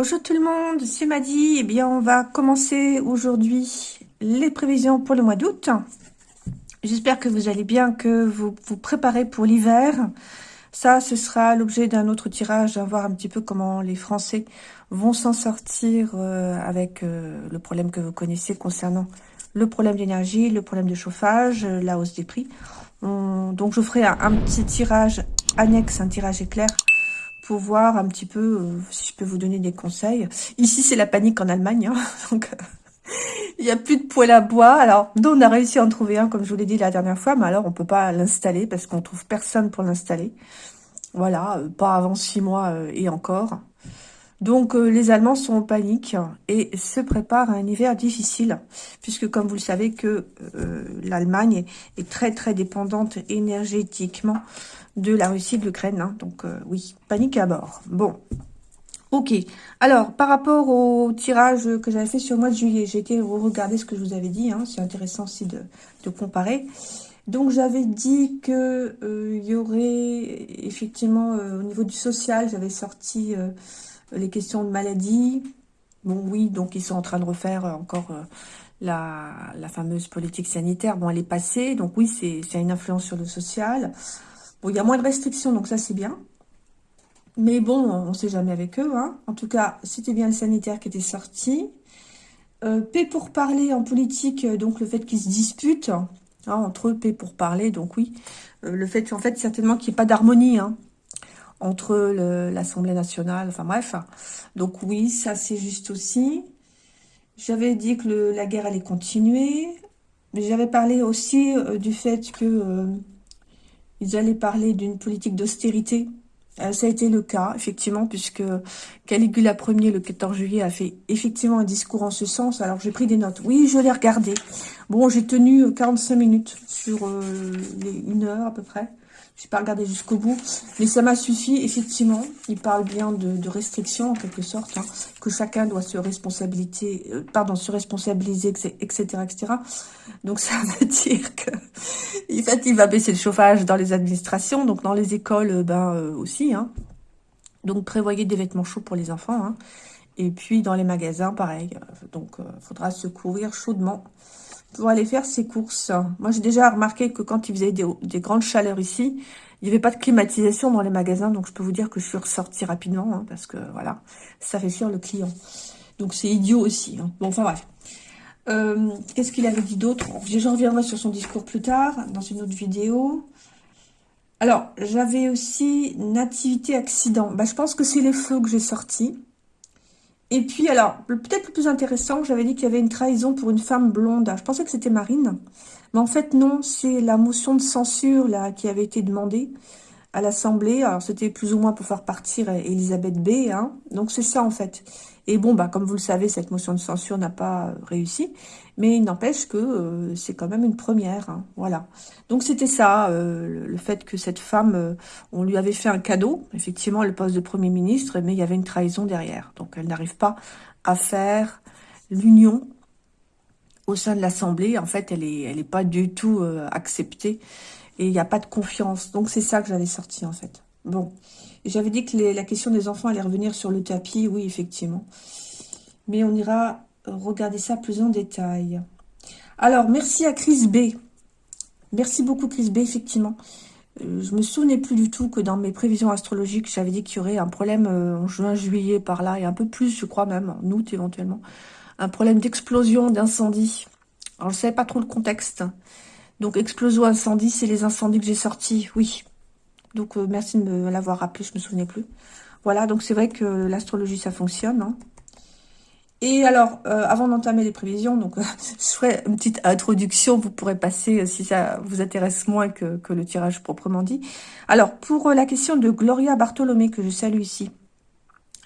Bonjour tout le monde, c'est Madi. Eh bien, on va commencer aujourd'hui les prévisions pour le mois d'août. J'espère que vous allez bien, que vous vous préparez pour l'hiver. Ça, ce sera l'objet d'un autre tirage, à voir un petit peu comment les Français vont s'en sortir euh, avec euh, le problème que vous connaissez concernant le problème d'énergie, le problème de chauffage, euh, la hausse des prix. donc, je ferai un, petit tirage annexe, un tirage éclair voir un petit peu si je peux vous donner des conseils. Ici, c'est la panique en Allemagne, hein, donc il n'y a plus de poêle à bois. Alors, nous, on a réussi à en trouver un, comme je vous l'ai dit la dernière fois, mais alors on peut pas l'installer parce qu'on trouve personne pour l'installer. Voilà, pas avant six mois et encore. Donc euh, les Allemands sont en panique et se préparent à un hiver difficile, puisque comme vous le savez que euh, l'Allemagne est, très très dépendante énergétiquement de la Russie de l'Ukraine. Hein. donc euh, oui, panique à bord. Bon, ok. Alors par rapport au tirage que j'avais fait sur le mois de juillet, j'ai été regarder ce que je vous avais dit, hein. c'est intéressant aussi de, de comparer. Donc j'avais dit que il y aurait effectivement au niveau du social, j'avais sorti les questions de maladie. Bon, oui, donc ils sont en train de refaire encore euh, la, fameuse politique sanitaire. Bon, elle est passée, donc oui, c'est une influence sur le social. Bon, il y a moins de restrictions, donc ça, c'est bien. Mais bon, on ne sait jamais avec eux. Hein. En tout cas, c'était bien le sanitaire qui était sorti. Euh, paix pour parler en politique, donc le fait qu'ils se disputent hein, entre eux, paix pour parler, donc oui. Euh, le fait, en fait, certainement qu'il n'y ait pas d'harmonie. Hein entre l'Assemblée nationale, enfin bref. Donc oui, ça c'est juste aussi. J'avais dit que la guerre allait continuer. Mais j'avais parlé aussi euh, du fait que euh, allaient parler d'une politique d'austérité. Euh, ça a été le cas, effectivement, puisque Caligula Ier, le 14 juillet, a fait effectivement un discours en ce sens. Alors, j'ai pris des notes. Oui, je l'ai regardé. Bon, j'ai tenu 45 minutes sur une heure à peu près. Je n'ai pas regardé jusqu'au bout, mais ça m'a suffi, effectivement. Il parle bien de, restrictions, en quelque sorte, hein, que chacun doit se responsabiliser, euh, pardon, se responsabiliser, etc., etc. Donc, ça veut dire que, en fait, va baisser le chauffage dans les administrations, donc dans les écoles, euh, ben, euh, aussi, hein. Donc, prévoyez des vêtements chauds pour les enfants, hein. Et puis, dans les magasins, pareil. Donc, il faudra se couvrir chaudement pour aller faire ses courses. Moi, j'ai déjà remarqué que quand il faisait des, grandes chaleurs ici, il n'y avait pas de climatisation dans les magasins. Donc, je peux vous dire que je suis ressortie rapidement hein, parce que, voilà, ça fait sûr le client. Donc, c'est idiot aussi. Hein. Bon, enfin, bref. Euh, qu'est-ce qu'il avait dit d'autre? Je reviendrai sur son discours plus tard, dans une autre vidéo. Alors, j'avais aussi Nativité Accident. Bah, je pense que c'est les feux que j'ai sortis. Et puis, alors, peut-être le plus intéressant, j'avais dit qu'il y avait une trahison pour une femme blonde. Je pensais que c'était Marine. Mais en fait, non, c'est la motion de censure là qui avait été demandée à l'Assemblée. Alors, c'était plus ou moins pour faire partir Elisabeth B. Hein. Donc, c'est ça, en fait. Et bon, bah, comme vous le savez, cette motion de censure n'a pas réussi. Mais il n'empêche que euh, c'est quand même une première. Hein, voilà. Donc, c'était ça, euh, le fait que cette femme, euh, on lui avait fait un cadeau, effectivement, le poste de Premier ministre, mais il y avait une trahison derrière. Donc, elle n'arrive pas à faire l'union au sein de l'Assemblée. En fait, elle n'est pas du tout acceptée et il n'y a pas de confiance. Donc, c'est ça que j'avais sorti, en fait. Bon. J'avais dit que la question des enfants allait revenir sur le tapis. Oui, effectivement. Mais on ira regarder ça plus en détail. Alors, merci à Chris B. Merci beaucoup, Chris B, effectivement. Euh, je me souvenais plus du tout que dans mes prévisions astrologiques, j'avais dit qu'il y aurait un problème euh, en juin, juillet, par là, et un peu plus, je crois même, en août éventuellement. Un problème d'explosion, d'incendie. Alors, je ne savais pas trop le contexte. Donc, explosion, incendie, c'est les incendies que j'ai sortis, oui. Donc, euh, merci de me l'avoir rappelé, je me souvenais plus. Voilà, donc c'est vrai que l'astrologie, ça fonctionne. Hein. Et alors, euh, avant d'entamer les prévisions, donc je ferai une petite introduction, vous pourrez passer euh, si ça vous intéresse moins que, que le tirage proprement dit. Alors, pour la question de Gloria Bartholomé, que je salue ici,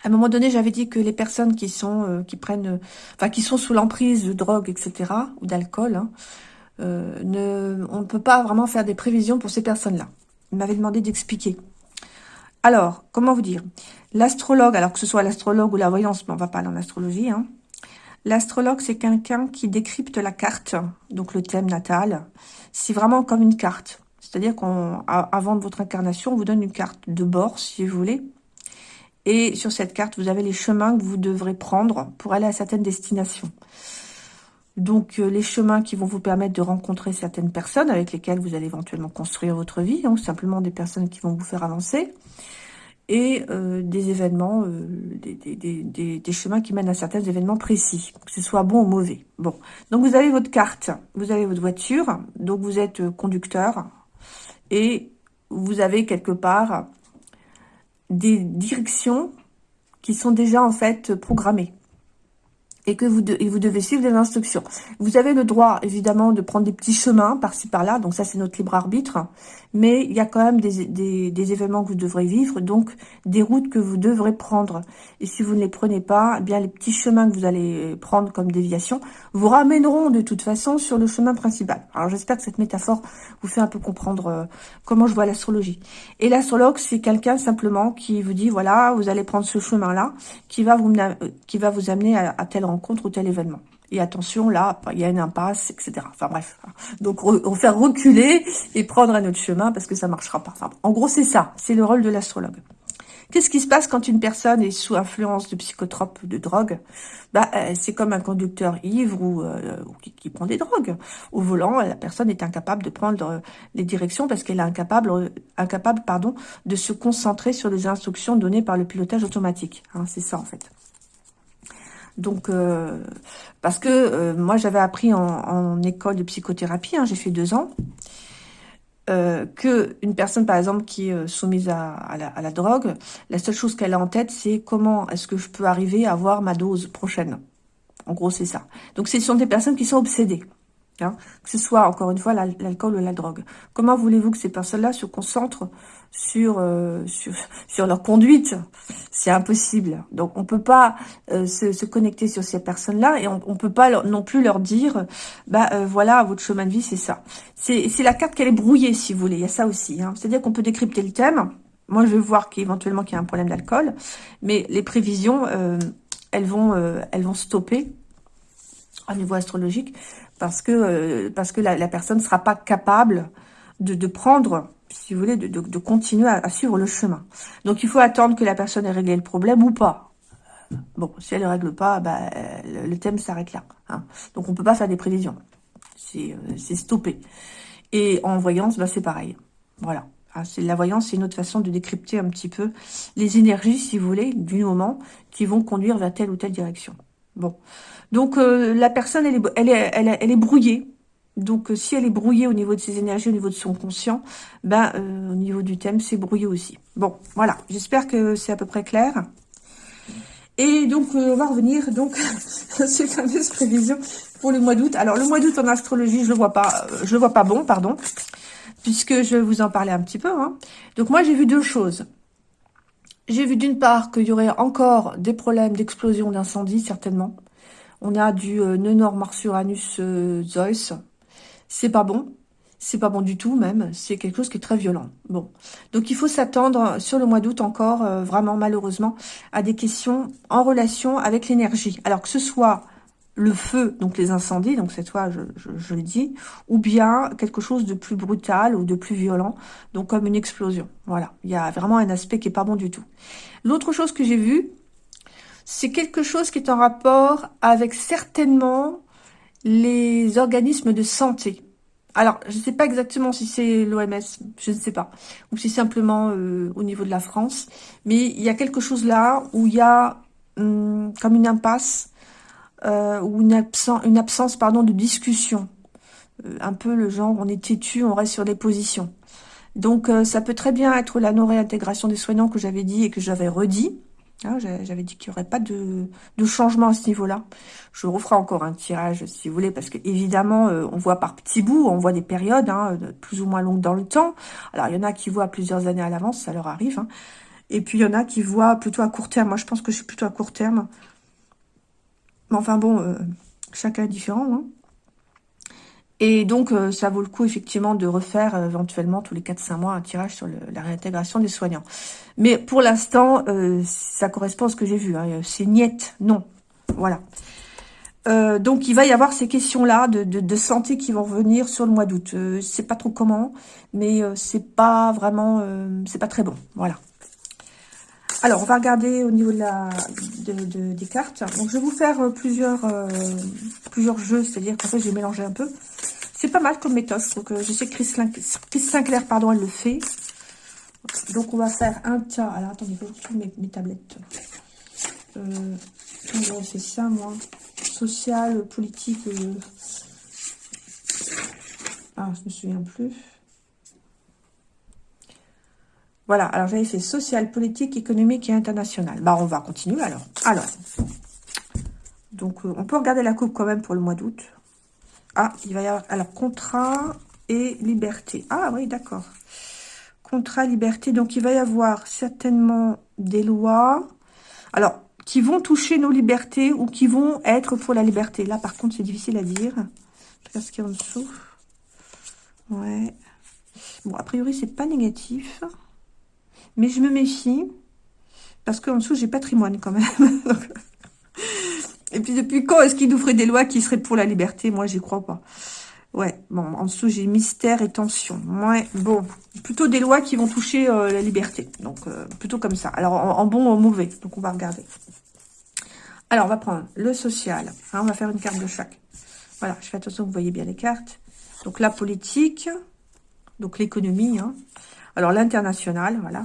à un moment donné, j'avais dit que les personnes qui sont qui prennent, enfin qui sont sous l'emprise de drogue, etc., ou d'alcool, hein, ne, on ne peut pas vraiment faire des prévisions pour ces personnes-là. Il m'avait demandé d'expliquer. Alors, comment vous dire? L'astrologue, alors que ce soit l'astrologue ou la voyance, mais on va pas en astrologie, hein. L'astrologue, c'est quelqu'un qui décrypte la carte, donc le thème natal. C'est vraiment comme une carte. C'est-à-dire qu'avant votre incarnation, on vous donne une carte de bord, si vous voulez. Et sur cette carte, vous avez les chemins que vous devrez prendre pour aller à certaines destinations. Donc, euh, les chemins qui vont vous permettre de rencontrer certaines personnes avec lesquelles vous allez éventuellement construire votre vie, hein, ou simplement des personnes qui vont vous faire avancer, et euh, des événements, euh, des, chemins qui mènent à certains événements précis, que ce soit bon ou mauvais. Bon, donc vous avez votre carte, vous avez votre voiture, donc vous êtes conducteur, et vous avez quelque part des directions qui sont déjà en fait programmées et que vous, et vous devez suivre les instructions. Vous avez le droit, évidemment, de prendre des petits chemins par-ci, par-là, donc ça, c'est notre libre arbitre, mais il y a quand même des, des, événements que vous devrez vivre, donc des routes que vous devrez prendre. Et si vous ne les prenez pas, eh bien les petits chemins que vous allez prendre comme déviation vous ramèneront de toute façon sur le chemin principal. Alors, j'espère que cette métaphore vous fait un peu comprendre euh, comment je vois l'astrologie. Et l'astrologue, c'est quelqu'un simplement qui vous dit, voilà, vous allez prendre ce chemin-là, qui va vous, euh, qui va vous amener à, à tel rencontre ou tel événement. Et attention, là, il y a une impasse, etc. Enfin bref. Donc, on faire reculer et prendre un autre chemin parce que ça marchera pas. en gros, c'est ça. C'est le rôle de l'astrologue. Qu'est-ce qui se passe quand une personne est sous influence de psychotropes de drogue? Bah, euh, C'est comme un conducteur ivre ou, euh, qui, prend des drogues. Au volant, la personne est incapable de prendre euh, les directions parce qu'elle est incapable, incapable pardon, de se concentrer sur les instructions données par le pilotage automatique. Hein, c'est ça, en fait. Donc, euh, parce que euh, moi, j'avais appris en, école de psychothérapie, hein, j'ai fait deux ans, euh, que une personne, par exemple, qui est soumise à, la, à la, drogue, la seule chose qu'elle a en tête, c'est comment est-ce que je peux arriver à avoir ma dose prochaine. En gros, c'est ça. Donc, ce sont des personnes qui sont obsédées. Hein, que ce soit, encore une fois, l'alcool ou la drogue. Comment voulez-vous que ces personnes-là se concentrent sur, euh, leur conduite? C'est impossible. Donc, on peut pas euh, se, connecter sur ces personnes-là et on, on peut pas non plus leur dire, bah euh, voilà, votre chemin de vie, c'est ça. C'est la carte qu'elle est brouillée, si vous voulez. Il y a ça aussi. Hein. C'est-à-dire qu'on peut décrypter le thème. Moi, je vais voir qu'éventuellement qu'il y a un problème d'alcool, mais les prévisions, elles vont, elles vont stopper au niveau astrologique parce que, euh, parce que la, personne ne sera pas capable de, prendre, si vous voulez, de, de, continuer à, suivre le chemin. Donc, il faut attendre que la personne ait réglé le problème ou pas. Bon, si elle ne règle pas, bah, le, thème s'arrête là. Hein. Donc, on ne peut pas faire des prévisions. C'est euh, stoppé. Et en voyance, bah, c'est pareil. Voilà. Ah, la voyance, c'est une autre façon de décrypter un petit peu les énergies, si vous voulez, du moment qui vont conduire vers telle ou telle direction. Bon, donc euh, la personne, elle est, elle, est, elle, est brouillée. Donc euh, si elle est brouillée au niveau de ses énergies, au niveau de son conscient, ben euh, au niveau du thème, c'est brouillé aussi. Bon, voilà, j'espère que c'est à peu près clair. Et donc, on va revenir donc à ces fameuses prévisions pour le mois d'août. Alors, le mois d'août en astrologie, je le vois pas, je le vois pas bon, pardon, puisque je vais vous en parler un petit peu. Hein. Donc, moi, j'ai vu deux choses. J'ai vu d'une part qu'il y aurait encore des problèmes d'explosion, d'incendie, certainement. On a du euh, nœud nord Mars Uranus euh, Zeus. C'est pas bon. C'est pas bon du tout même. C'est quelque chose qui est très violent. Bon. Donc il faut s'attendre sur le mois d'août encore, euh, vraiment malheureusement, à des questions en relation avec l'énergie. Alors que ce soit le feu, donc les incendies, donc cette fois je, je, le dis, ou bien quelque chose de plus brutal ou de plus violent, donc comme une explosion. Voilà, il y a vraiment un aspect qui est pas bon du tout. L'autre chose que j'ai vue, c'est quelque chose qui est en rapport avec certainement les organismes de santé. Alors, je ne sais pas exactement si c'est l'OMS, je ne sais pas, ou si simplement euh, au niveau de la France, mais il y a quelque chose là où il y a hum, comme une impasse euh, ou une, absence, pardon, de discussion. Euh, un peu le genre, on est têtu, on reste sur des positions. Donc, ça peut très bien être la non-réintégration des soignants que j'avais dit et que j'avais redit, ah, j'avais dit qu'il n'y aurait pas de, changement à ce niveau-là. Je referai encore un tirage, si vous voulez, parce que évidemment, euh, on voit par petits bouts, on voit des périodes hein, plus ou moins longues dans le temps. Alors, il y en a qui voient plusieurs années à l'avance, ça leur arrive. Hein. Et puis, il y en a qui voient plutôt à court terme. Moi, je pense que je suis plutôt à court terme. Mais enfin, bon, euh, chacun est différent. Hein. Et donc, euh, ça vaut le coup, effectivement, de refaire euh, éventuellement tous les 4-5 mois un tirage sur la réintégration des soignants. Mais pour l'instant, euh, ça correspond à ce que j'ai vu. Hein. C'est niette, non. Voilà. donc, il va y avoir ces questions-là de, santé qui vont revenir sur le mois d'août. Je sais pas trop comment, mais c'est pas vraiment... c'est pas très bon. Voilà. Alors, on va regarder au niveau de des cartes. Donc, je vais vous faire plusieurs, plusieurs jeux, c'est-à-dire qu'en fait, j'ai mélangé un peu. C'est pas mal comme méthode. Donc, je sais que Chris, Sinclair, pardon, elle le fait. Donc, on va faire un tas. Alors, attendez, je vais mes, tablettes. Euh, j'avais fait ça, moi? Social, politique. Ah, je me souviens plus. Voilà, alors j'avais fait social, politique, économique et international. Bah, on va continuer alors. Alors, donc euh, on peut regarder la coupe quand même pour le mois d'août. Ah, il va y avoir, alors, contrat et liberté. Ah oui, d'accord. Contrat, liberté, donc il va y avoir certainement des lois. Alors, qui vont toucher nos libertés ou qui vont être pour la liberté. Là, par contre, c'est difficile à dire. Je ce qu'il y a en dessous. Ouais. Bon, a priori, c'est pas négatif. Mais je me méfie, parce qu'en dessous, j'ai patrimoine quand même. Et puis, depuis quand est-ce qu'il nous ferait des lois qui seraient pour la liberté? Moi, j'y crois pas. Ouais, bon, en dessous, j'ai mystère et tension. Ouais, bon, plutôt des lois qui vont toucher euh, la liberté. Donc, euh, plutôt comme ça. Alors, en, bon ou en mauvais. Donc, on va regarder. Alors, on va prendre le social. Hein, on va faire une carte de chaque. Voilà, je fais attention, vous voyez bien les cartes. Donc, la politique. Donc, l'économie. Hein. Alors, l'international, voilà.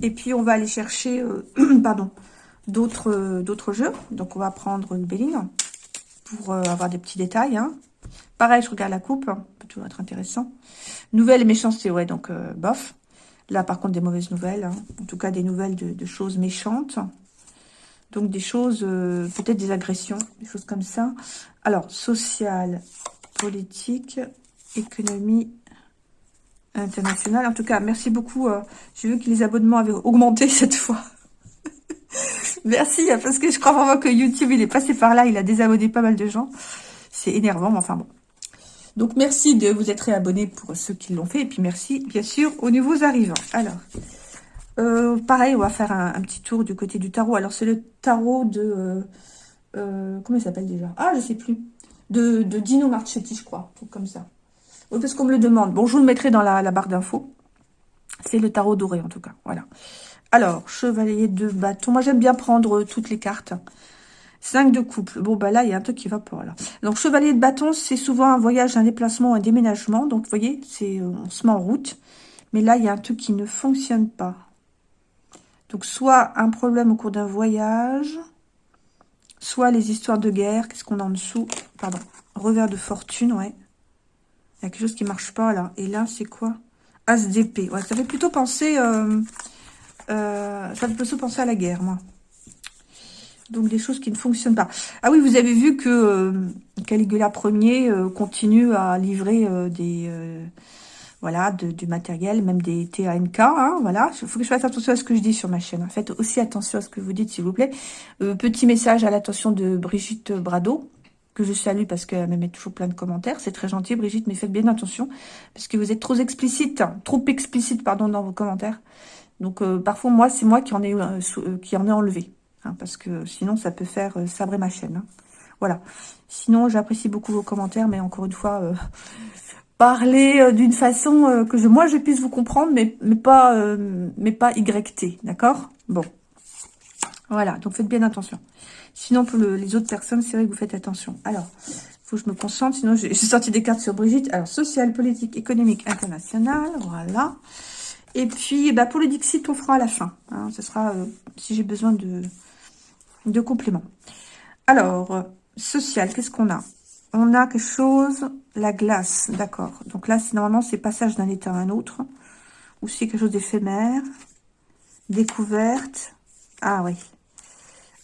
Et puis, on va aller chercher, euh, pardon, d'autres euh, d'autres jeux. Donc, on va prendre une Béline pour euh, avoir des petits détails. Hein. Pareil, je regarde la coupe, hein. peut toujours être intéressant. Nouvelle et méchanceté, ouais, donc bof. Là, par contre, des mauvaises nouvelles. Hein. En tout cas, des nouvelles de, choses méchantes. Donc, des choses, peut-être des agressions, des choses comme ça. Alors, social, politique, économie, international. En tout cas, merci beaucoup. Euh, J'ai vu que les abonnements avaient augmenté cette fois. Merci, parce que je crois vraiment que YouTube, il est passé par là. Il a désabonné pas mal de gens. C'est énervant, mais enfin bon. Donc, merci de vous être réabonné pour ceux qui l'ont fait. Et puis, merci, bien sûr, aux nouveaux arrivants. Alors, euh, pareil, on va faire un, petit tour du côté du tarot. Alors, c'est le tarot de... Euh, comment il s'appelle déjà? Ah, je sais plus. De, de Dino Marchetti, je crois. comme ça. Oui, parce qu'on me le demande. Bon, je vous le mettrai dans la, barre d'infos. C'est le tarot doré, en tout cas. Voilà. Alors, chevalier de bâton. Moi, j'aime bien prendre toutes les cartes. 5 de couple. Bon, bah là, il y a un truc qui va pas, là. Donc, chevalier de bâton, c'est souvent un voyage, un déplacement, un déménagement. Donc, vous voyez, c'est euh, on se met en route. Mais là, il y a un truc qui ne fonctionne pas. Donc, soit un problème au cours d'un voyage, soit les histoires de guerre. Qu'est-ce qu'on a en dessous? Pardon. Revers de fortune, ouais. Il y a quelque chose qui marche pas, là. Et là, c'est quoi? As d'épée. Ouais, ça fait plutôt penser... Euh, euh, ça fait plutôt penser à la guerre, moi. Donc, des choses qui ne fonctionnent pas. Ah oui, vous avez vu que euh, Caligula Ier continue à livrer des... voilà, du matériel, même des TANK, hein, voilà. Il faut que je fasse attention à ce que je dis sur ma chaîne. Faites aussi attention à ce que vous dites, s'il vous plaît. petit message à l'attention de Brigitte Brado que je salue parce qu'elle me met toujours plein de commentaires. C'est très gentil, Brigitte, mais faites bien attention parce que vous êtes trop explicite, trop explicite, pardon, dans vos commentaires. Donc, euh, parfois, moi, c'est moi qui en ai, euh, euh, qui en enlevé. Hein, parce que sinon, ça peut faire sabrer ma chaîne. Hein. Voilà. Sinon, j'apprécie beaucoup vos commentaires, mais encore une fois, parler d'une façon que moi, je puisse vous comprendre, mais, mais pas, mais pas YT, d'accord? Bon. Voilà, donc faites bien attention. Sinon, pour les autres personnes, c'est vrai que vous faites attention. Alors, il faut que je me concentre, sinon j'ai sorti des cartes sur Brigitte. Alors, social, politique, économique, international, voilà. Et puis, bah, pour le Dixit, on fera à la fin. Hein. ce sera, euh, si j'ai besoin de, de compléments. Alors, social, qu'est-ce qu'on a? On a quelque chose, la glace, d'accord. Donc là, normalement, c'est passage d'un état à un autre. Ou c'est quelque chose d'éphémère. Découverte. Ah oui,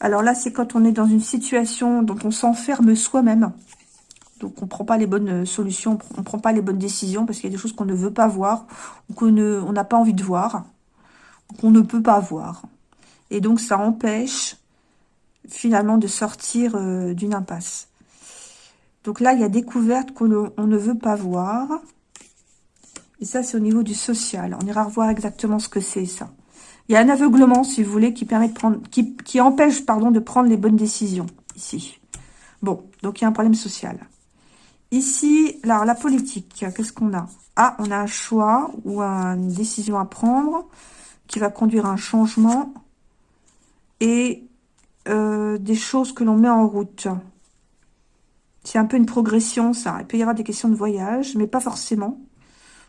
alors là, c'est quand on est dans une situation dont on s'enferme soi-même. Donc, on ne prend pas les bonnes euh, solutions, on ne prend pas les bonnes décisions parce qu'il y a des choses qu'on ne veut pas voir ou qu'on n'a pas envie de voir, qu'on ne peut pas voir. Et donc, ça empêche finalement de sortir euh, d'une impasse. Donc là, il y a découverte qu'on ne veut pas voir. Et ça, c'est au niveau du social. On ira revoir exactement ce que c'est, ça. Il y a un aveuglement, si vous voulez, qui permet de prendre, empêche, pardon, de prendre les bonnes décisions, ici. Bon, donc il y a un problème social. Ici, alors la politique, qu'est-ce qu'on a? Ah, on a un choix ou une décision à prendre qui va conduire à un changement et euh, des choses que l'on met en route. C'est un peu une progression, ça. Il peut y avoir des questions de voyage, mais pas forcément.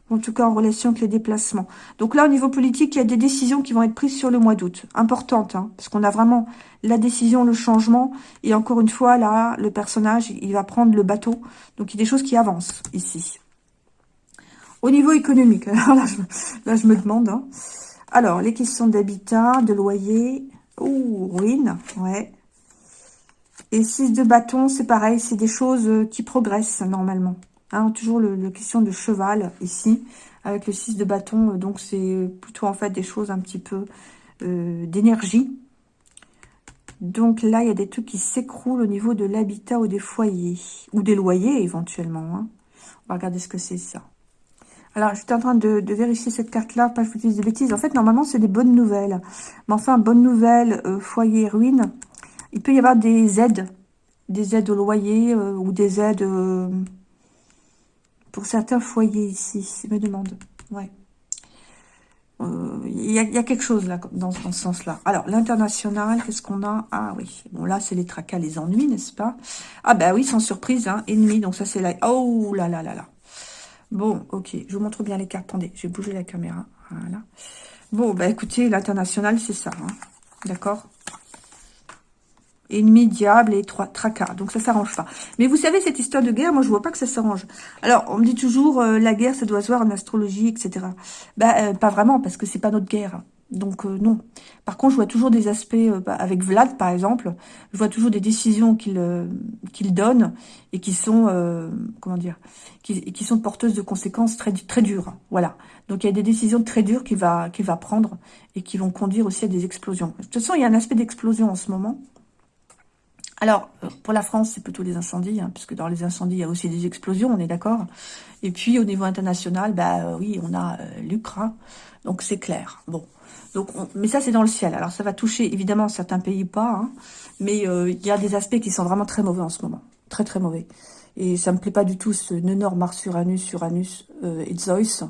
En tout cas, en relation avec les déplacements. Donc là, au niveau politique, il y a des décisions qui vont être prises sur le mois d'août. Importantes, hein, parce qu'on a vraiment la décision, le changement. Et encore une fois, là, le personnage, il va prendre le bateau. Donc, il y a des choses qui avancent ici. Au niveau économique, alors là, je, me demande. Hein. Alors, les questions d'habitat, de loyer. Ouh, ruine, ouais. Et 6 de bâton, c'est pareil, c'est des choses euh, qui progressent normalement. Hein, toujours le, question de cheval ici, avec le 6 de bâton. Euh, donc, c'est plutôt en fait des choses un petit peu euh, d'énergie. Donc là, il y a des trucs qui s'écroulent au niveau de l'habitat ou des foyers. Ou des loyers, éventuellement. Hein. On va regarder ce que c'est ça. Alors, j'étais en train de, vérifier cette carte-là, pas que je vous dise des bêtises. En fait, normalement, c'est des bonnes nouvelles. Mais enfin, bonne nouvelle, euh, foyer, ruine. Il peut y avoir des aides. Des aides au loyer euh, ou des aides pour certains foyers ici. Me demande. Ouais. Il y, a, quelque chose là, dans, ce sens-là. Alors, l'international, qu'est-ce qu'on a? Ah oui, bon là, c'est les tracas, les ennuis, n'est-ce pas? Ah bah oui, sans surprise, hein, ennemi, donc ça c'est là. Oh là là là là Bon, ok, je vous montre bien les cartes. Attendez, je vais bouger la caméra. Bon, bah écoutez, l'international, c'est ça. Hein. D'accord? Ennemi, diable et trois tracas. Donc ça s'arrange pas. Mais vous savez, cette histoire de guerre, moi je vois pas que ça s'arrange. Alors, on me dit toujours, euh, la guerre, ça doit se voir en astrologie, etc. Bah, euh, pas vraiment, parce que c'est pas notre guerre. Donc euh, non. Par contre, je vois toujours des aspects, euh, bah, avec Vlad par exemple, je vois toujours des décisions qu'il euh, qu'il donne et qui sont, comment dire, qui, qui, sont porteuses de conséquences très très dures. Voilà. Donc il y a des décisions très dures qu'il va qu'il va prendre et qui vont conduire aussi à des explosions. De toute façon, il y a un aspect d'explosion en ce moment. Alors, pour la France, c'est plutôt des incendies, hein, puisque dans les incendies, il y a aussi des explosions, on est d'accord. Et puis, au niveau international, bah oui, on a l'Ukraine, donc c'est clair. Bon, donc, mais ça, c'est dans le ciel. Alors, ça va toucher, évidemment, certains pays pas. Hein. mais euh, il y a des aspects qui sont vraiment très mauvais en ce moment. Très, très mauvais. Et ça me plaît pas du tout, ce nœud Mars, Uranus, Uranus euh, et Zeus.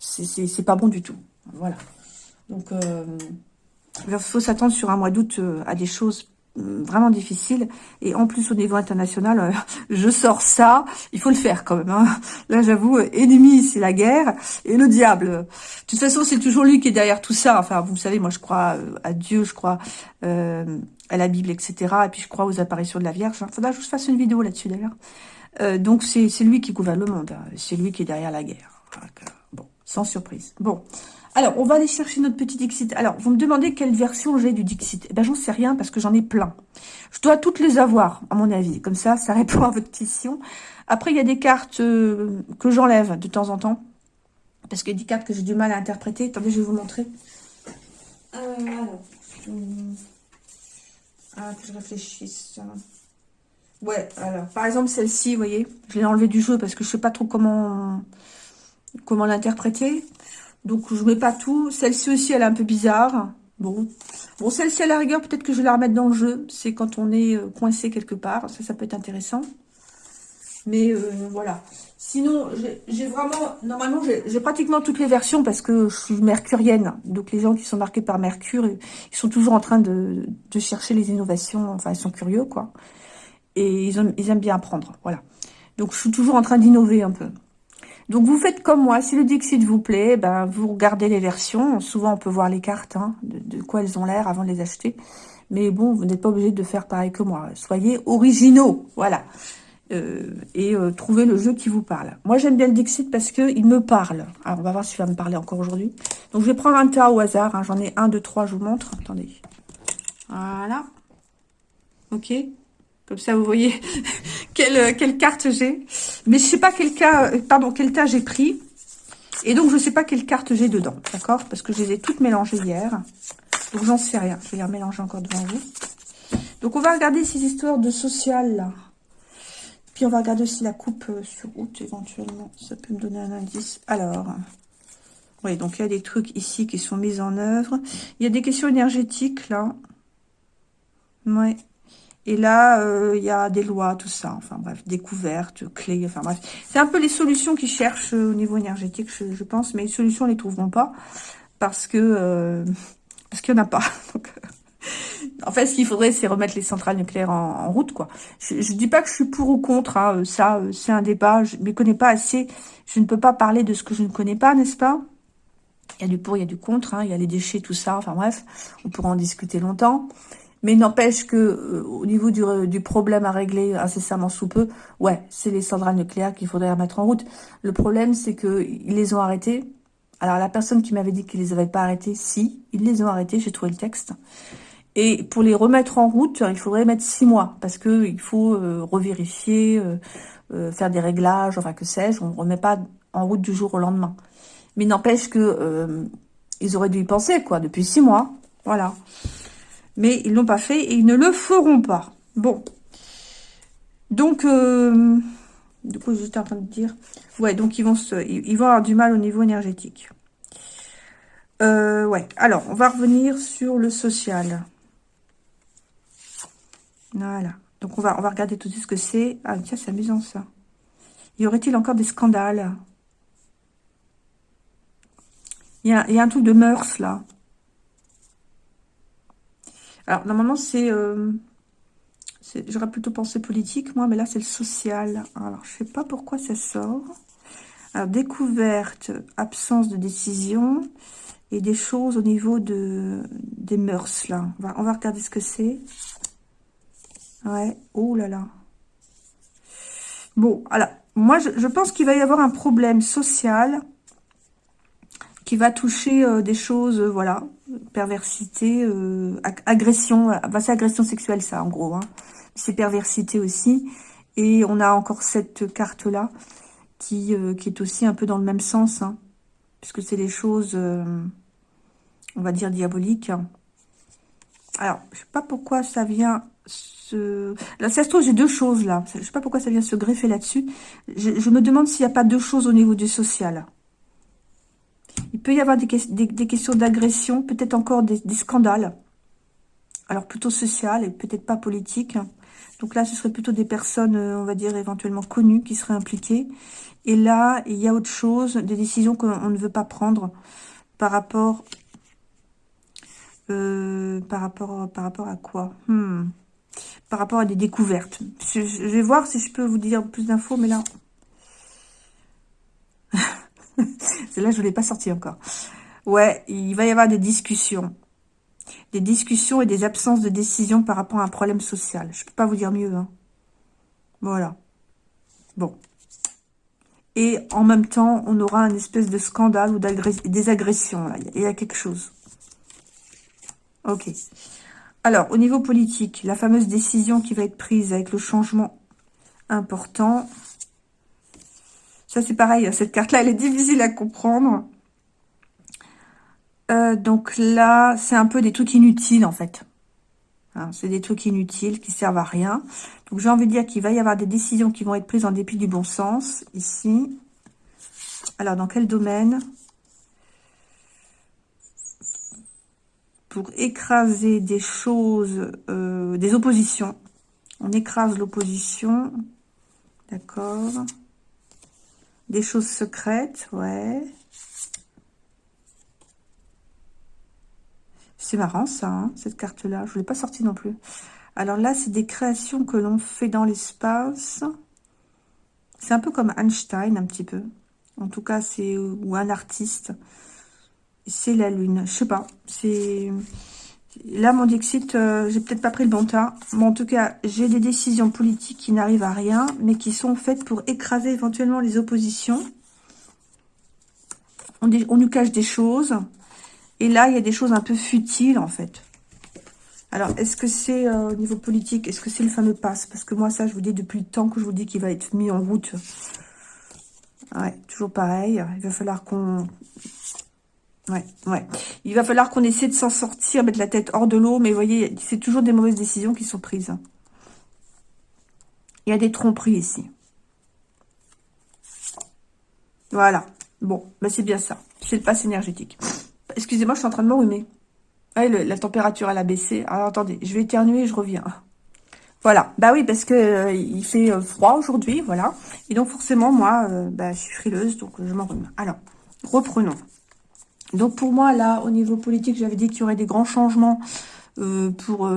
C'est pas bon du tout. Voilà. Donc, euh, il faut s'attendre sur un mois d'août à des choses vraiment difficile. Et en plus, au niveau international, euh, je sors ça, il faut le faire quand même. Hein. Là, j'avoue, ennemi, c'est la guerre. Et le diable, de toute façon, c'est toujours lui qui est derrière tout ça. Enfin, vous savez, moi, je crois euh, à Dieu, je crois euh, à la Bible, etc. Et puis, je crois aux apparitions de la Vierge. Il faudra que je fasse une vidéo là-dessus, d'ailleurs. donc, c'est lui qui gouverne le monde. Hein. C'est lui qui est derrière la guerre. bon, sans surprise. Bon, alors, on va aller chercher notre petit Dixit. Alors, vous me demandez quelle version j'ai du Dixit. Eh ben, j'en sais rien parce que j'en ai plein. Je dois toutes les avoir, à mon avis. Comme ça, ça répond à votre question. Après, il y a des cartes euh, que j'enlève de temps en temps. Parce qu'il y a des cartes que j'ai du mal à interpréter. Attendez, je vais vous montrer. Euh, alors. Ah, que je réfléchisse. Ouais, alors, par exemple, celle-ci, vous voyez, je l'ai enlevée du jeu parce que je sais pas trop comment, comment l'interpréter. Donc, je mets pas tout. Celle-ci aussi, elle est un peu bizarre. Bon, bon celle-ci, à la rigueur, peut-être que je vais la remettre dans le jeu. C'est quand on est euh, coincé quelque part. Ça, ça peut être intéressant. Mais euh, voilà. Sinon, j'ai vraiment... Normalement, j'ai pratiquement toutes les versions parce que je suis mercurienne. Donc, les gens qui sont marqués par Mercure, ils sont toujours en train de, chercher les innovations. Enfin, ils sont curieux, quoi. Et ils aiment bien apprendre. Voilà. Donc, je suis toujours en train d'innover un peu. Donc, vous faites comme moi. Si le Dixit vous plaît, ben, vous regardez les versions. Souvent, on peut voir les cartes, hein, de, quoi elles ont l'air avant de les acheter. Mais bon, vous n'êtes pas obligé de faire pareil que moi. Soyez originaux, voilà. Euh, et euh, trouvez le jeu qui vous parle. Moi, j'aime bien le Dixit parce qu'il me parle. Alors, on va voir s'il va me parler encore aujourd'hui. Donc, je vais prendre un tas au hasard. Hein. J'en ai un, deux, trois, je vous montre. Attendez. Voilà. Ok comme ça, vous voyez quelle, euh, quelle carte j'ai. Mais je sais pas quel cas, euh, pardon, quel tas j'ai pris. Et donc, je sais pas quelle carte j'ai dedans, d'accord? Parce que je les ai toutes mélangées hier. Donc, j'en sais rien. Je vais les remélanger encore devant vous. Donc, on va regarder ces histoires de social, là. Puis, on va regarder aussi la coupe euh, sur août, éventuellement. Ça peut me donner un indice. Alors, oui, donc il y a des trucs ici qui sont mis en œuvre. Il y a des questions énergétiques, là. Ouais. Et là, euh, il y a des lois, tout ça. Enfin bref, découvertes, clés, enfin bref. C'est un peu les solutions qu'ils cherchent euh, au niveau énergétique, je, pense. Mais les solutions, ils les trouveront pas. Parce que euh, parce qu'il n'y en a pas. En fait, ce qu'il faudrait, c'est remettre les centrales nucléaires en, route, quoi. Je ne dis pas que je suis pour ou contre, hein, ça, c'est un débat, je ne connais pas assez, je ne peux pas parler de ce que je ne connais pas, n'est-ce pas? Il y a du pour, il y a du contre, hein, il y a les déchets, tout ça, enfin bref, on pourra en discuter longtemps. Mais n'empêche que euh, au niveau du, du, problème à régler incessamment sous peu, ouais, c'est les centrales nucléaires qu'il faudrait remettre en route. Le problème, c'est qu'ils les ont arrêtés. Alors, la personne qui m'avait dit qu'ils les avaient pas arrêtés, si, ils les ont arrêtés, j'ai trouvé le texte. Et pour les remettre en route, il faudrait mettre six mois, parce que il faut euh, revérifier, euh, euh, faire des réglages, enfin que sais-je, on ne remet pas en route du jour au lendemain. Mais n'empêche que ils auraient dû y penser, quoi, depuis six mois, voilà. Mais ils l'ont pas fait et ils ne le feront pas. Bon. Donc, du coup, j'étais en train de dire, ouais, donc ils vont se, ils vont avoir du mal au niveau énergétique. ouais, alors, on va revenir sur le social. Voilà. Donc, on va, on va regarder tout de suite ce que c'est. Ah, tiens, c'est amusant, ça. Y aurait-il encore des scandales? Il y, a, il y, a, un truc de mœurs, là. Alors, normalement, c'est... Euh, j'aurais plutôt pensé politique, moi, mais là, c'est le social. Alors, je sais pas pourquoi ça sort. Alors, découverte, absence de décision et des choses au niveau de des mœurs, là. On va regarder ce que c'est. Ouais, oh là là. Bon, alors, moi, je, pense qu'il va y avoir un problème social qui va toucher euh, des choses, euh, voilà, perversité, euh, agression, bah, c'est agression sexuelle, ça, en gros. Hein. C'est perversité aussi. Et on a encore cette carte-là qui, qui est aussi un peu dans le même sens, hein, puisque c'est des choses, on va dire, diaboliques. Alors, je sais pas pourquoi ça vient se... Là, ça se trouve, j'ai deux choses là. Je sais pas pourquoi ça vient se greffer là-dessus. Je, me demande s'il n'y a pas deux choses au niveau du social. Il peut y avoir des, questions d'agression, peut-être encore des, scandales. Alors, plutôt social et peut-être pas politique. Donc là, ce serait plutôt des personnes, euh, on va dire, éventuellement connues qui seraient impliquées. Et là, il y a autre chose, des décisions qu'on ne veut pas prendre par rapport... Euh, par rapport par rapport à quoi? Hmm par rapport à des découvertes. Je, vais voir si je peux vous dire plus d'infos, mais là... Celle-là, je ne l'ai pas sorti encore. Ouais, il va y avoir des discussions. Des discussions et des absences de décision par rapport à un problème social. Je ne peux pas vous dire mieux. Hein. Voilà. Bon. Et en même temps, on aura un espèce de scandale ou des agressions. Il y a quelque chose. Ok. Alors, au niveau politique, la fameuse décision qui va être prise avec le changement important. Ça, c'est pareil, cette carte-là, elle est difficile à comprendre. Euh, donc là, c'est un peu des trucs inutiles, en fait. Hein, c'est des trucs inutiles qui servent à rien. Donc, j'ai envie de dire qu'il va y avoir des décisions qui vont être prises en dépit du bon sens, ici. Alors, dans quel domaine? Pour écraser des choses, euh, des oppositions. On écrase l'opposition. D'accord. Des choses secrètes, ouais. C'est marrant ça, hein, cette carte-là. Je ne l'ai pas sortie non plus. Alors là, c'est des créations que l'on fait dans l'espace. C'est un peu comme Einstein, un petit peu. En tout cas, c'est ou un artiste c'est la lune. Je sais pas. C'est Là, mon Dixit, euh, j'ai peut-être pas pris le bon tas. Mais en tout cas, j'ai des décisions politiques qui n'arrivent à rien, mais qui sont faites pour écraser éventuellement les oppositions. On, nous cache des choses. Et là, il y a des choses un peu futiles, en fait. Alors, est-ce que c'est euh, au niveau politique Est-ce que c'est le fameux passe Parce que moi, ça, je vous dis depuis le temps que je vous dis qu'il va être mis en route. Ouais, toujours pareil. Il va falloir qu'on Ouais, ouais. Il va falloir qu'on essaie de s'en sortir, mettre la tête hors de l'eau, mais vous voyez, c'est toujours des mauvaises décisions qui sont prises. Il y a des tromperies ici. Voilà. Bon, bah c'est bien ça. C'est le passe énergétique. Excusez-moi, je suis en train de m'enrhumer. Ouais, la température, elle a baissé. Alors, attendez, je vais éternuer et je reviens. Voilà. Bah oui, parce que euh, il fait euh, froid aujourd'hui, voilà. Et donc, forcément, moi, euh, bah, je suis frileuse, donc je m'enrhume. Alors, reprenons. Donc pour moi, là, au niveau politique, j'avais dit qu'il y aurait des grands changements pour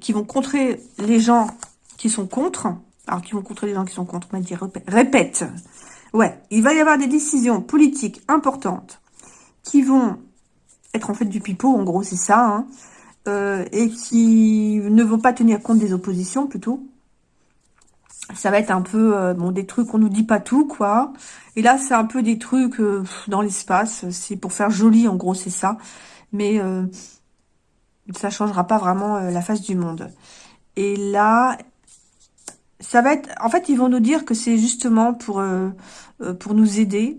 qui vont contrer les gens qui sont contre. Alors, qui vont contrer les gens qui sont contre, on va dire, répète. Ouais, il va y avoir des décisions politiques importantes qui vont être en fait du pipeau, en gros, c'est ça, hein, euh, et qui ne vont pas tenir compte des oppositions, plutôt. Ça va être un peu, euh, bon, des trucs, on nous dit pas tout, quoi. Et là, c'est un peu des trucs euh, dans l'espace, c'est pour faire joli, en gros, c'est ça. Mais ça changera pas vraiment la face du monde. Et là, ça va être... En fait, ils vont nous dire que c'est justement pour, nous aider,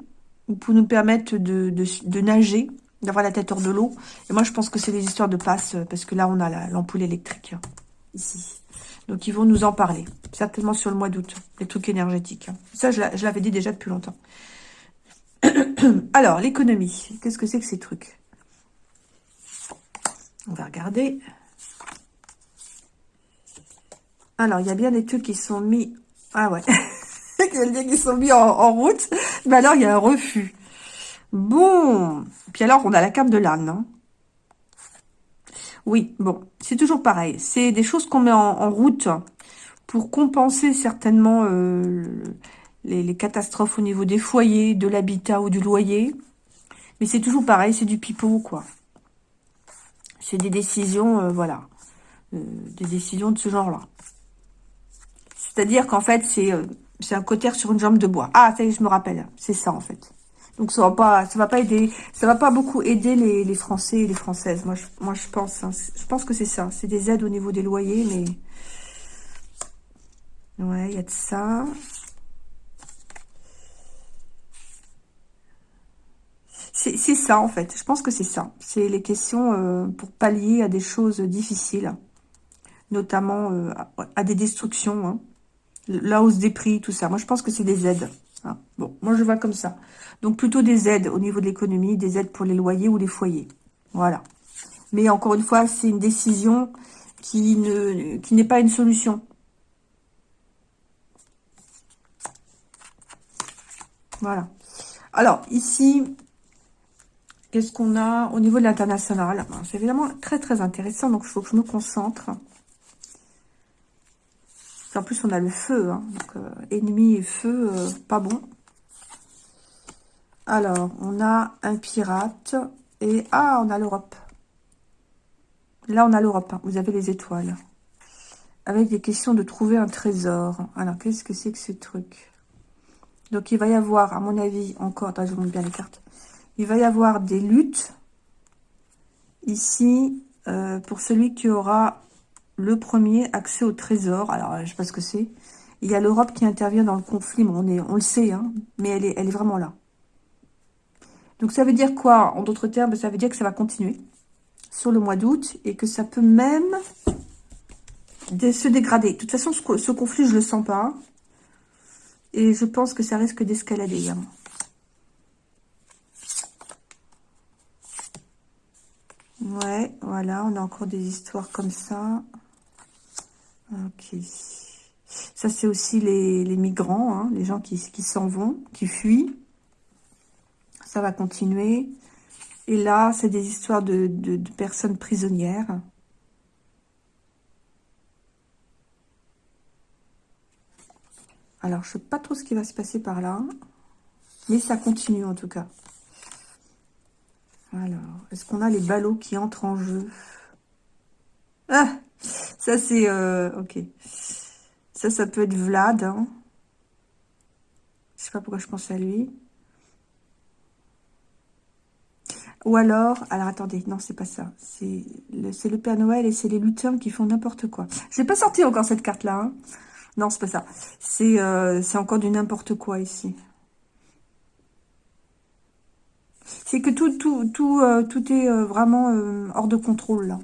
ou pour nous permettre de, nager, d'avoir la tête hors de l'eau. Et moi, je pense que c'est des histoires de passe, euh, parce que là, on a l'ampoule électrique, ici. Donc, ils vont nous en parler, certainement sur le mois d'août, les trucs énergétiques. Ça, je l'avais dit déjà depuis longtemps. Alors, l'économie, qu'est-ce que c'est que ces trucs? On va regarder. Alors, il y a bien des trucs qui sont mis... Ah ouais, qui sont mis en, en route. Mais alors, il y a un refus. Bon. Puis alors, on a la carte de l'âne. Hein. Oui, bon. C'est toujours pareil. C'est des choses qu'on met en, route pour compenser certainement euh, les, catastrophes au niveau des foyers, de l'habitat ou du loyer. Mais c'est toujours pareil, c'est du pipeau, quoi. C'est des décisions, euh, voilà. Euh, des décisions de ce genre-là. C'est-à-dire qu'en fait, c'est un cotère sur une jambe de bois. Ah, ça y est, je me rappelle. C'est ça, en fait. Donc ça va pas, ça va pas aider, ça va pas beaucoup aider les, Français et les Françaises. Moi, je, moi, je pense, hein. je pense que c'est ça. C'est des aides au niveau des loyers, mais ouais, il y a de ça. C'est ça en fait. Je pense que c'est ça. C'est les questions euh, pour pallier à des choses difficiles, notamment euh, à, des destructions, hein. la hausse des prix, tout ça. Moi, je pense que c'est des aides. Hein. Bon, moi je vois comme ça. Donc plutôt des aides au niveau de l'économie, des aides pour les loyers ou les foyers. Voilà. Mais encore une fois, c'est une décision qui qui n'est pas une solution. Voilà. Alors, ici, qu'est-ce qu'on a au niveau de l'international? C'est évidemment très, très intéressant, donc il faut que je me concentre. En plus, on a le feu. Hein. Euh, ennemi et feu, euh, pas bon. Alors, on a un pirate. Et, ah, on a l'Europe. Là, on a l'Europe. Hein. Vous avez les étoiles. Avec des questions de trouver un trésor. Alors, qu'est-ce que c'est que ce truc? Donc, il va y avoir, à mon avis, encore... Attends, je vous montre bien les cartes. Il va y avoir des luttes. Ici, euh, pour celui qui aura le premier, accès au trésor. Alors, je sais pas ce que c'est. Il y a l'Europe qui intervient dans le conflit. on, est, on le sait, hein, mais elle est, elle est vraiment là. Donc, ça veut dire quoi? En d'autres termes, ça veut dire que ça va continuer sur le mois d'août et que ça peut même se dégrader. De toute façon, ce, conflit, je le sens pas. Et je pense que ça risque d'escalader. Hein. Ouais, voilà, on a encore des histoires comme ça. Ok. Ça, c'est aussi les, migrants, hein, les gens qui, s'en vont, qui fuient. Ça va continuer. Et là, c'est des histoires de, personnes prisonnières. Alors, je ne sais pas trop ce qui va se passer par là. Mais ça continue, en tout cas. Alors, est-ce qu'on a les ballots qui entrent en jeu? Ah ça, c'est... Euh, ok. Ça, ça peut être Vlad. Hein. Je sais pas pourquoi je pense à lui. Ou alors... Alors, attendez. Non, c'est pas ça. C'est le, Père Noël et c'est les lutins qui font n'importe quoi. Je n'ai pas sorti encore cette carte-là. Hein. Non, c'est pas ça. Euh, c'est encore du n'importe quoi ici. C'est que tout, tout, tout, euh, tout est vraiment hors de contrôle, là.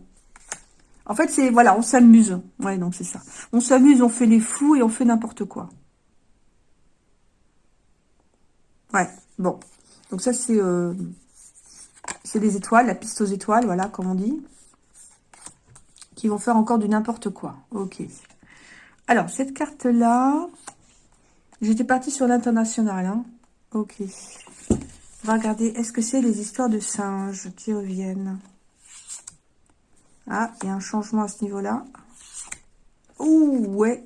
En fait, c'est, voilà, on s'amuse. Ouais, donc c'est ça. On s'amuse, on fait les fous et on fait n'importe quoi. Ouais, bon. Donc ça, c'est euh, c'est des étoiles, la piste aux étoiles, voilà, comme on dit. Qui vont faire encore du n'importe quoi. Ok. Alors, cette carte-là, j'étais partie sur l'international. Hein. Ok. On va regarder, est-ce que c'est les histoires de singes qui reviennent? Ah, il y a un changement à ce niveau-là. Ouh, ouais.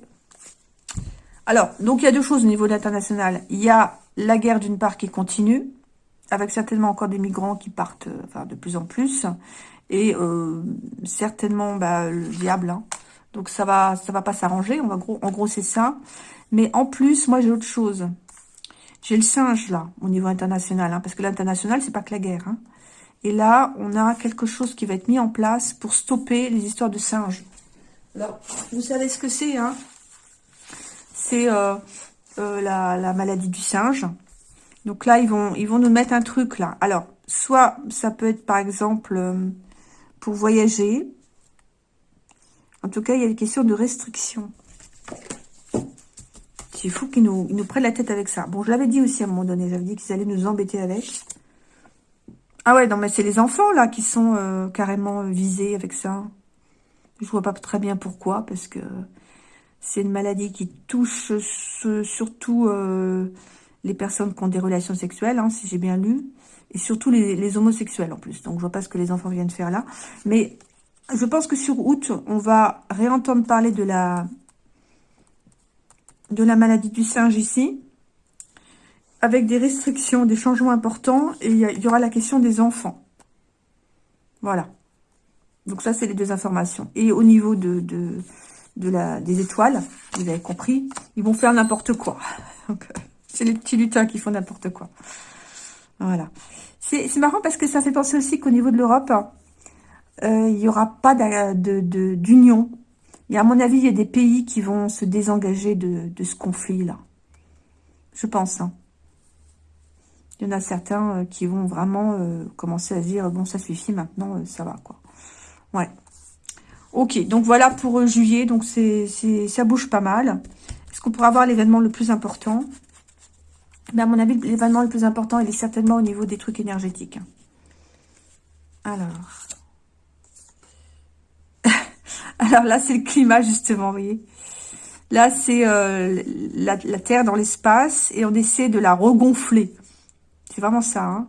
Alors, donc il y a deux choses au niveau de l'international. Il y a la guerre d'une part qui continue, avec certainement encore des migrants qui partent euh, de plus en plus, et euh, certainement bah, le diable. Hein. Donc ça va ça va pas s'arranger, en gros, en gros c'est ça. Mais en plus, moi j'ai autre chose. J'ai le singe là, au niveau international, hein, parce que l'international, c'est pas que la guerre. Hein. Et là, on a quelque chose qui va être mis en place pour stopper les histoires de singes. Alors, vous savez ce que c'est, hein? C'est euh, euh, la, maladie du singe. Donc là, ils vont, nous mettre un truc, là. Alors, soit ça peut être, par exemple, euh, pour voyager. En tout cas, il y a des questions de restriction. C'est fou qu'ils nous, nous prennent la tête avec ça. Bon, je l'avais dit aussi à un moment donné. J'avais dit qu'ils allaient nous embêter avec. Ah ouais, non, mais c'est les enfants, là, qui sont euh, carrément euh, visés avec ça. Je vois pas très bien pourquoi, parce que c'est une maladie qui touche surtout euh, les personnes qui ont des relations sexuelles, hein, si j'ai bien lu, et surtout les, homosexuels en plus. Donc, je vois pas ce que les enfants viennent faire là. Mais je pense que sur août, on va réentendre parler de la, de la maladie du singe ici avec des restrictions, des changements importants, et il y, aura la question des enfants. Voilà. Donc ça, c'est les deux informations. Et au niveau de, des étoiles, vous avez compris, ils vont faire n'importe quoi. c'est les petits lutins qui font n'importe quoi. Voilà. C'est marrant parce que ça fait penser aussi qu'au niveau de l'Europe, euh, il n'y aura pas d'union. Et à mon avis, il y a des pays qui vont se désengager de, de ce conflit-là. Je pense. Hein. Il y en a certains euh, qui vont vraiment euh, commencer à dire, bon, ça suffit, maintenant, euh, ça va, quoi. Ouais. Ok, donc voilà pour juillet, donc c'est ça bouge pas mal. Est-ce qu'on pourra avoir l'événement le plus important? Mais à mon avis, l'événement le plus important, il est certainement au niveau des trucs énergétiques. Alors... Alors là, c'est le climat, justement, vous voyez. Là, c'est la, la Terre dans l'espace et on essaie de la regonfler. Vraiment ça. Hein.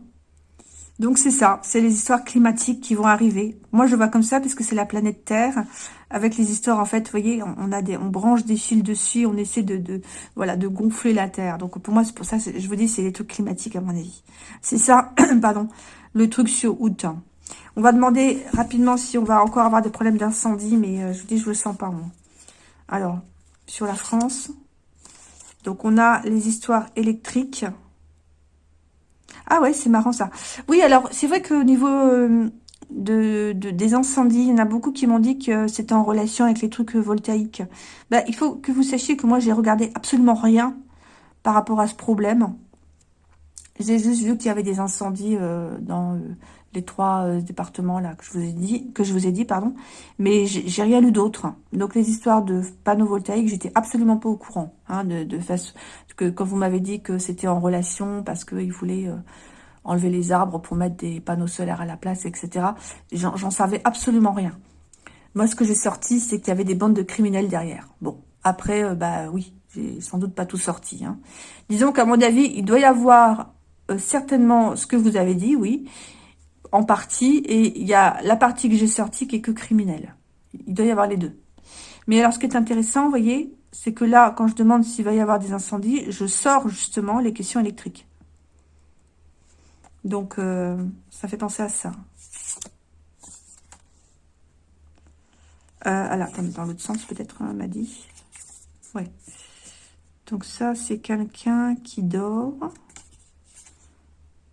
Donc c'est ça, c'est les histoires climatiques qui vont arriver. Moi je vois comme ça parce que c'est la planète Terre avec les histoires en fait, vous voyez, on, a des, on branche des fils dessus, on essaie de, de voilà de gonfler la Terre. Donc pour moi c'est pour ça, je vous dis c'est les trucs climatiques à mon avis. C'est ça, pardon, le truc sur août. On va demander rapidement si on va encore avoir des problèmes d'incendie, mais euh, je vous dis je le sens pas moi. Alors sur la France, donc on a les histoires électriques. Ah ouais, c'est marrant ça. Oui, alors c'est vrai qu'au niveau euh, de, des incendies, il y en a beaucoup qui m'ont dit que c'était en relation avec les trucs voltaïques. Bah, il faut que vous sachiez que moi, j'ai regardé absolument rien par rapport à ce problème. J'ai juste vu qu'il y avait des incendies euh, dans euh, les trois départements là que je vous ai dit, que je vous ai dit, pardon. Mais j'ai rien lu d'autre. Donc les histoires de panneaux voltaïques, j'étais absolument pas au courant. Hein, de, de que quand vous m'avez dit que c'était en relation parce qu'ils voulaient enlever les arbres pour mettre des panneaux solaires à la place, etc. J'en savais absolument rien. Moi, ce que j'ai sorti, c'est qu'il y avait des bandes de criminels derrière. Bon, après, euh, bah oui, j'ai sans doute pas tout sorti. Hein. Disons qu'à mon avis, il doit y avoir euh, certainement ce que vous avez dit, oui, en partie, et il y a la partie que j'ai sortie qui est que criminel. Il doit y avoir les deux. Mais alors, ce qui est intéressant, vous voyez, c'est que là, quand je demande s'il va y avoir des incendies, je sors justement les questions électriques. Donc, euh, ça fait penser à ça. Euh, alors, dans l'autre sens, peut-être, hein, m'a dit. Ouais. Donc, ça, c'est quelqu'un qui dort.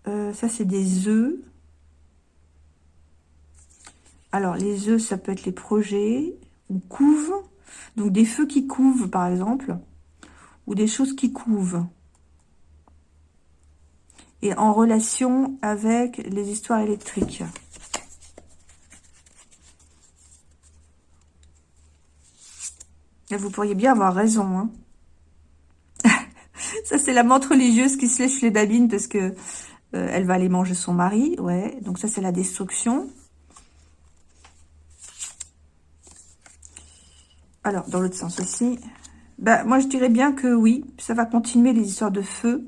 Euh, ça, c'est des œufs. Alors, les œufs, ça peut être les projets. Ou couve. Donc, des feux qui couvent, par exemple. Ou des choses qui couvent et en relation avec les histoires électriques. Vous pourriez bien avoir raison. Hein. ça, c'est la menthe religieuse qui se lèche les babines parce que euh, elle va aller manger son mari. Ouais, donc ça, c'est la destruction. Alors, dans l'autre sens aussi. Bah, moi, je dirais bien que oui, ça va continuer les histoires de feu.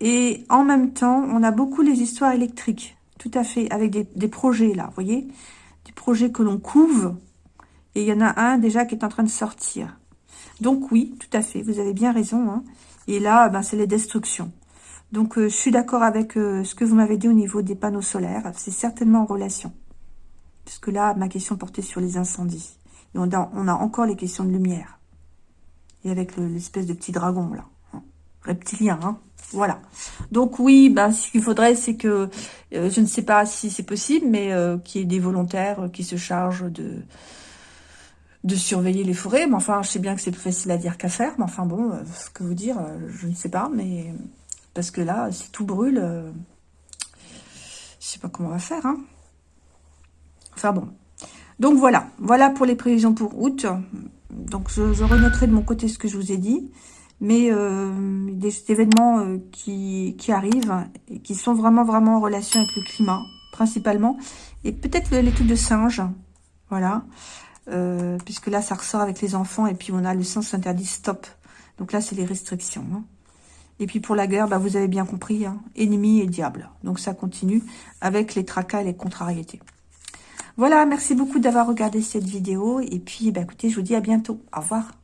Et en même temps, on a beaucoup les histoires électriques, tout à fait, avec des, projets là, vous voyez des projets que l'on couve. Et il y en a un déjà qui est en train de sortir. Donc oui, tout à fait, vous avez bien raison. Hein. Et là, ben, c'est les destructions. Donc euh, je suis d'accord avec euh, ce que vous m'avez dit au niveau des panneaux solaires. C'est certainement en relation. Parce que là, ma question portait sur les incendies. On a, encore les questions de lumière. Et avec l'espèce de petit dragon, là. Hein. Reptilien, hein. Voilà. Donc oui, ben, ce qu'il faudrait, c'est que, euh, je ne sais pas si c'est possible, mais euh, qu'il y ait des volontaires qui se chargent de surveiller les forêts. Mais enfin, je sais bien que c'est plus facile à dire qu'à faire. Mais enfin bon, euh, ce que vous dire, je ne sais pas. Mais parce que là, si tout brûle, je sais pas comment on va faire. Hein. Enfin bon. Donc voilà, voilà pour les prévisions pour août. Donc je, je renoterai de mon côté ce que je vous ai dit mais euh, des événements euh, qui, arrivent et qui sont vraiment, vraiment en relation avec le climat, principalement. Et peut-être trucs de singes, voilà. Euh, puisque là, ça ressort avec les enfants, et puis on a le sens interdit stop. Donc là, c'est les restrictions. Hein. Et puis pour la guerre, bah, vous avez bien compris, hein, ennemi et diable. Donc ça continue avec les tracas et les contrariétés. Voilà, merci beaucoup d'avoir regardé cette vidéo. Et puis, bah, écoutez, je vous dis à bientôt. Au revoir.